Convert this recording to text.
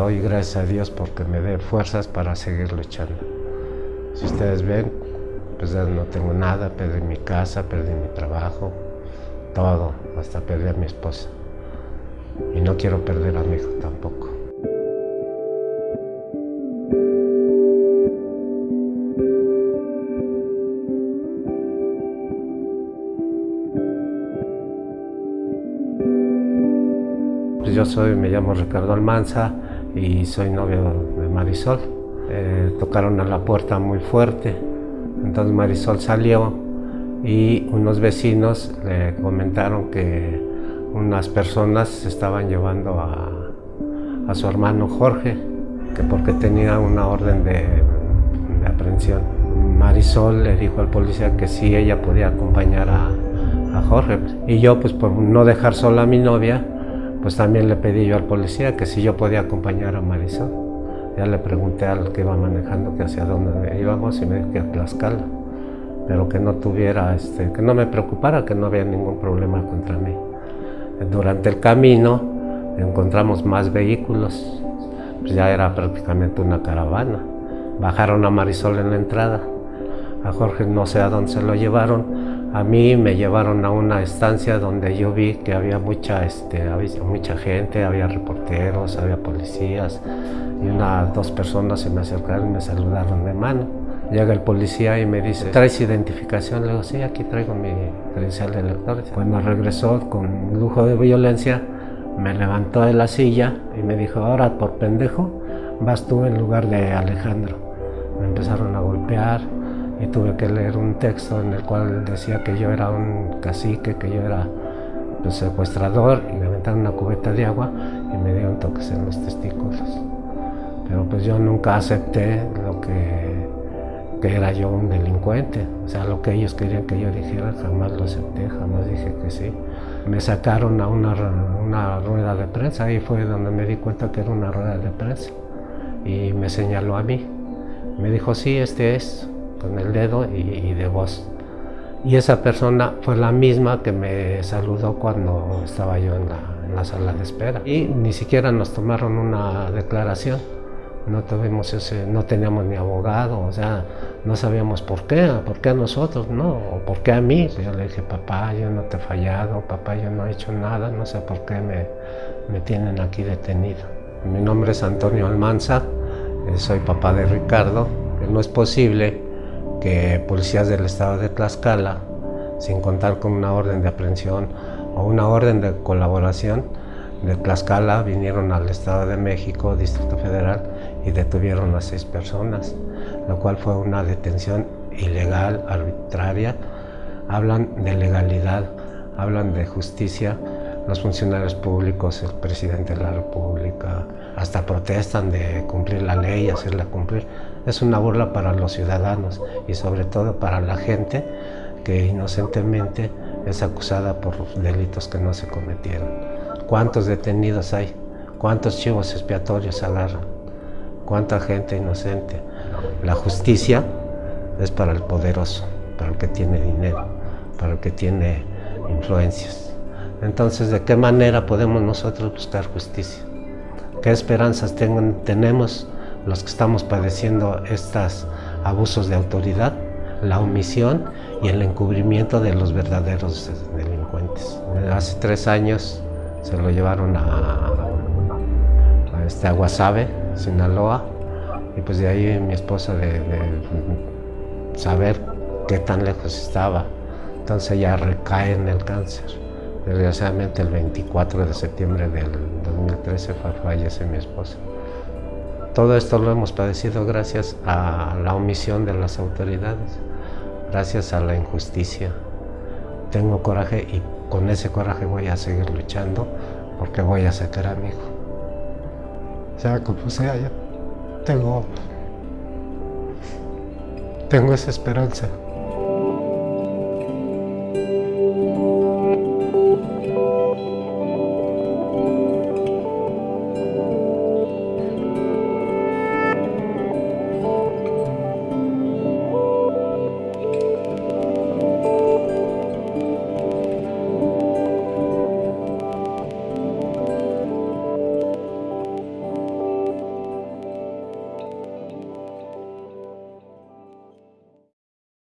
doy gracias a Dios porque me dé fuerzas para seguir luchando. Si ustedes ven, pues ya no tengo nada, perdí mi casa, perdí mi trabajo, todo, hasta perdí a mi esposa. Y no quiero perder a mi hijo tampoco. Pues yo soy, me llamo Ricardo Almanza y soy novio de Marisol. Eh, tocaron a la puerta muy fuerte, entonces Marisol salió y unos vecinos le comentaron que unas personas se estaban llevando a, a su hermano Jorge, que porque tenía una orden de, de, aprehensión. Marisol le dijo al policía que sí ella podía acompañar a, a Jorge. Y yo, pues por no dejar sola a mi novia, pues también le pedí yo al policía que si yo podía acompañar a Marisol. Ya le pregunté al que iba manejando que hacia dónde íbamos y me dijo que a Tlaxcala, pero que no tuviera, este, que no me preocupara, que no había ningún problema contra mí. Durante el camino encontramos más vehículos, pues ya era prácticamente una caravana. Bajaron a Marisol en la entrada, a Jorge no sé a dónde se lo llevaron, a mí me llevaron a una estancia donde yo vi que había mucha, este, mucha gente, había reporteros, había policías, y una, dos personas se me acercaron y me saludaron de mano. Llega el policía y me dice, ¿traes identificación? Le digo, sí, aquí traigo mi credencial de elector. Bueno, regresó con lujo de violencia, me levantó de la silla y me dijo, ahora por pendejo vas tú en lugar de Alejandro. Me empezaron a golpear y tuve que leer un texto en el cual decía que yo era un cacique, que yo era un pues, secuestrador y me aventaron una cubeta de agua y me dieron toques en los testículos. Pero pues yo nunca acepté lo que que era yo un delincuente, o sea, lo que ellos querían que yo dijera, jamás lo acepté, jamás dije que sí. Me sacaron a una, una rueda de prensa, ahí fue donde me di cuenta que era una rueda de prensa, y me señaló a mí. Me dijo, sí, este es, con el dedo y, y de voz. Y esa persona fue la misma que me saludó cuando estaba yo en la, en la sala de espera. Y ni siquiera nos tomaron una declaración no tuvimos ese, no teníamos ni abogado, o sea, no sabíamos por qué, por qué a nosotros, no, o por qué a mí. Yo le dije, papá, yo no te he fallado, papá, yo no he hecho nada, no sé por qué me, me tienen aquí detenido. Mi nombre es Antonio Almanza, eh, soy papá de Ricardo. No es posible que policías del estado de Tlaxcala, sin contar con una orden de aprehensión o una orden de colaboración, de Tlaxcala vinieron al Estado de México, Distrito Federal, y detuvieron a seis personas, lo cual fue una detención ilegal, arbitraria. Hablan de legalidad, hablan de justicia. Los funcionarios públicos, el presidente de la República, hasta protestan de cumplir la ley, hacerla cumplir. Es una burla para los ciudadanos y sobre todo para la gente que inocentemente es acusada por delitos que no se cometieron. ¿Cuántos detenidos hay? ¿Cuántos chivos expiatorios agarran? ¿Cuánta gente inocente? La justicia es para el poderoso, para el que tiene dinero, para el que tiene influencias. Entonces, ¿de qué manera podemos nosotros buscar justicia? ¿Qué esperanzas tenemos los que estamos padeciendo estos abusos de autoridad, la omisión y el encubrimiento de los verdaderos delincuentes? Hace tres años se lo llevaron a, a, este, a Sinaloa, y pues de ahí mi esposa de, de, saber qué tan lejos estaba, entonces ella recae en el cáncer. Desgraciadamente el 24 de septiembre del 2013 fallece mi esposa. Todo esto lo hemos padecido gracias a la omisión de las autoridades, gracias a la injusticia. Tengo coraje y con ese coraje voy a seguir luchando porque voy a sacar a mi hijo. Sea como sea, yo tengo, tengo esa esperanza.